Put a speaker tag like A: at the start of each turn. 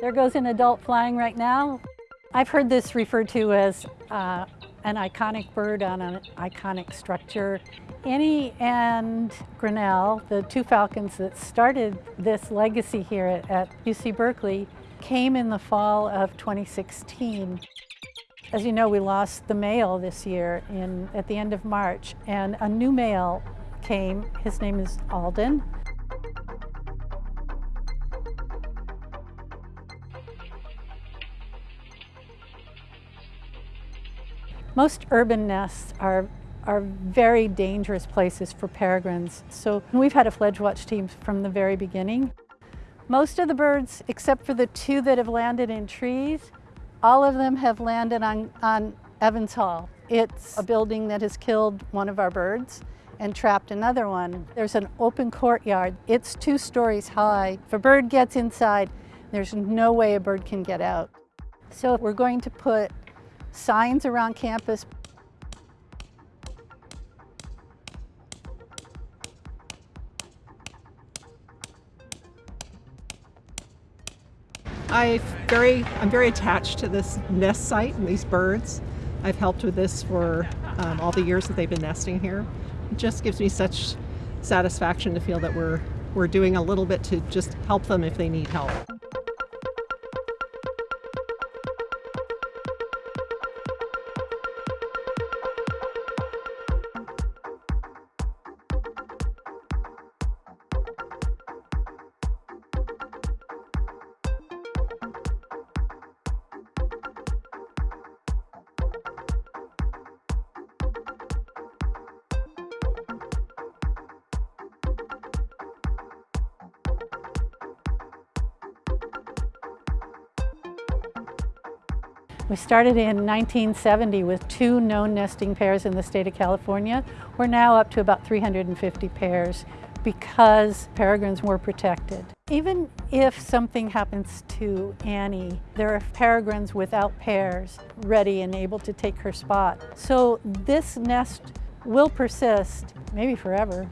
A: There goes an adult flying right now. I've heard this referred to as uh, an iconic bird on an iconic structure. Annie and Grinnell, the two falcons that started this legacy here at, at UC Berkeley, came in the fall of 2016. As you know, we lost the male this year in, at the end of March, and a new male came. His name is Alden. Most urban nests are, are very dangerous places for peregrines. So we've had a fledge watch team from the very beginning. Most of the birds, except for the two that have landed in trees, all of them have landed on, on Evans Hall. It's a building that has killed one of our birds and trapped another one. There's an open courtyard. It's two stories high. If a bird gets inside, there's no way a bird can get out. So we're going to put signs around campus.
B: I very, I'm very attached to this nest site and these birds. I've helped with this for um, all the years that they've been nesting here. It just gives me such satisfaction to feel that we're, we're doing a little bit to just help them if they need help.
A: We started in 1970 with two known nesting pairs in the state of California. We're now up to about 350 pairs because peregrines were protected. Even if something happens to Annie, there are peregrines without pairs ready and able to take her spot. So this nest will persist, maybe forever.